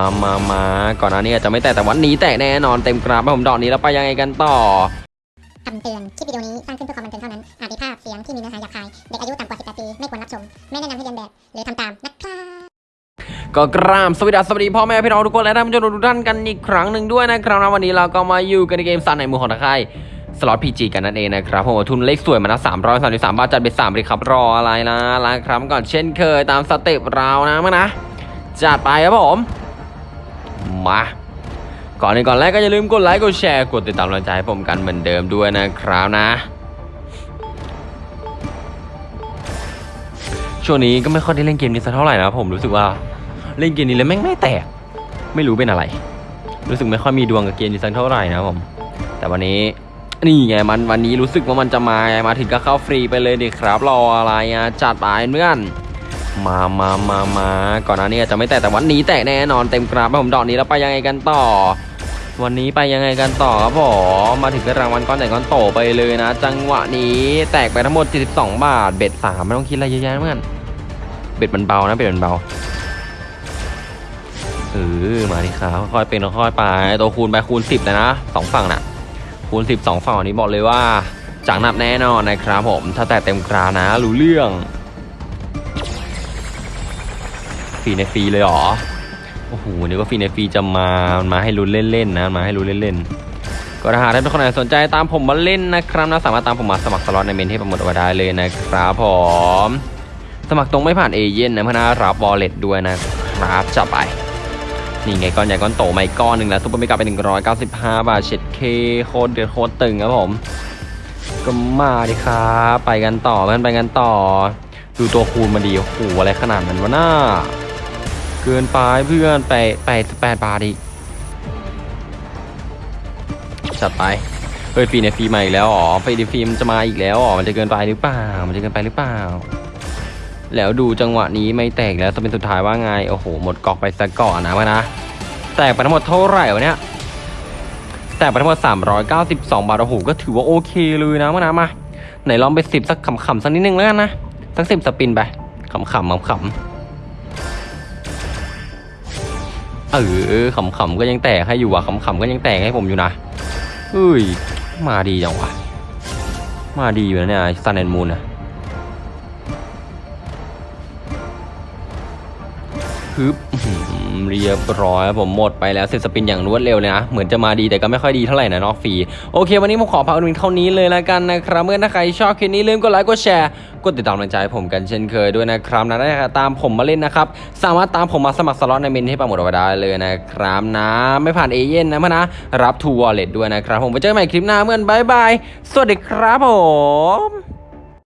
มามามาก่อนหน้านี้อาจจะไม่แตกแต่วันนี้แตกแน่นอนเต็มกราฟครับผมดอกนี้แล้วไปยังไงกันต่อคำเตือน คลิปวิดีโอนี้สร้างขึ้นเพื่อความบันเทิงเท่านั้น อาจมีภาพเสียงที่มีเนื้อหาหยาบคาย เด็กอายุต่ำกว่า 18 ปี ไม่ควรรับชม ไม่แนะนำให้เรียนแบบ หรือทำตามนะครับก็กราบสวัสดีสวัสดีพ่อแม่พี่น้องทุกคนและท่านผู้ชมทุกท่านกันอีกครั้งหนึ่งด้วยนะครับนะวันนี้เราก็มาอยู่กันในเกมซันในมือของตะไคร่สล็อตพีจีกันนั่นเองนะครับผมทุนเลขสวยมานะสามร้อยสามสิบสามบาทจัดไปสามเลยครับรออะไรนะล้างครับก่อนเช่นเคยตามสเต็ปเรานะมั้งนะจัดไปครับผม มา ก่อนในก่อนแรกก็อย่าลืมกดไลค์กดแชร์กดติดตามกำลังใจให้ผมกันเหมือนเดิมด้วยนะครับนะ ช่วงนี้ก็ไม่ค่อยได้เล่นเกมนี้สักเท่าไหร่นะผมรู้สึกว่าเล่นเกมนี้แล้วแม่งไม่แตก ไม่รู้เป็นอะไร รู้สึกไม่ค่อยมีดวงกับเกมนี้สักเท่าไหร่นะผม แต่วันนี้นี่ไงมันวันนี้รู้สึกว่ามันจะมามาถึงก็เข้าฟรีไปเลยดิครับรออะไรอะจัดไปเพื่อน มามามามาก่อนหน้านี้อาจจะไม่แตกแต่วันนี้แตกแน่นอนเต็มกราบผมดอกนี้แล้วไปยังไงกันต่อ วันนี้ไปยังไงกันต่อครับผมมาถึงก็รางวัลก้อนใหญ่ก้อนโตไปเลยนะ จังหวะนี้แตกไปทั้งหมด72บาท bet สามไม่ต้องคิดอะไรเยอะแยะเพื่อน bet มันเบานะ bet มันเบาเออมาดิครับค่อยเป็นค่อยๆไปตัวคูณไปคูณ 10เลยนะสองฝั่งน่ะคูณ 10สองฝั่งนี้บอกเลยว่าจังหนับแน่นอนนะครับผมถ้าแตกเต็มกรานะรู้เรื่อง ฟรีในฟรีเลยหรอ โอ้โหนึกว่าฟรีในฟรีจะมา มาให้ลุ้นเล่นๆนะ มาให้ลุ้นเล่นๆ ก็ถ้าหากท่านเป็นคนไหนสนใจตามผมมาเล่นนะครับนะสามารถตามผมมาสมัครสล็อตในเมนต์ที่ปักหมุดเอาไว้ได้เลยนะครับผม สมัครตรงไม่ผ่านเอเย่นต์นะเพื่อนนะรับ wallet ด้วยนะครับจับไป นี่ไงก้อนใหญ่ก้อนโตมาอีกก้อนหนึ่งแล้ว super mega เป็น195 บาทเช็ดเข้โคตรเดือดโคตรตึงครับผม ก็มาดิครับไปกันต่อเพื่อนไปกันต่อดูตัวคูณมาดีโอ้โหอะไรขนาดนั้นวะน่า กินไปเพื่อนไปไปแปดบาทอีกจัดไปเฮ้ยฟรีในฟรีมาอีกแล้วอ๋อฟรีในฟรีมันจะมาอีกแล้วอ๋อมันจะเกินไปหรือเปล่า มันจะเกินไปหรือเปล่า แล้วดูจังหวะนี้ไม่แตกแล้วจะเป็นสุดท้ายว่าไงโอ้โหหมดกอกไปซะก่อนนะวะนะแตกไปทั้งหมดเท่าไหร่วะเนี่ยแตกไปทั้งหมด392 บาทโอ้โหก็ถือว่าโอเคเลยนะวะนะมาไหนลองไปสิบสักขำๆสักนิดนึงแล้วกันนะสักสิบสปินไปขำๆขำข เออขำๆก็ยังแตกให้อยู่อะขำๆก็ยังแตกให้ผมอยู่นะเฮ้ย มาดีจังวะมาดีอยู่นะเนี่ย sun and moon อะฮึบ เรียบร้อยผมหมดไปแล้วเสร็จ spin อย่างรวดเร็วเลยนะ เหมือนจะมาดีแต่ก็ไม่ค่อยดีเท่าไหร่นะนอกฟรีโอเค วันนี้ผมขอพักวันเท่านี้เลยแล้วกันนะครับ เมื่อถ้าใครชอบคลิปนี้ลืมกดไลค์กดแชร์กดติดตามกำลังใจผมกันเช่นเคยด้วยนะครับนะได้ตามผมมาเล่นนะครับ สามารถตามผมมาสมัครสล็อตในเมนต์ที่ปักหมุดเอาไว้ได้เลยนะครับนะ ไม่ผ่านเอเย่นนะเพนนะ รับทูวอลเล็ตด้วยนะครับ ผมไปเจอกันใหม่คลิปหน้าเมื่อนบายบายสวัสดีครับผม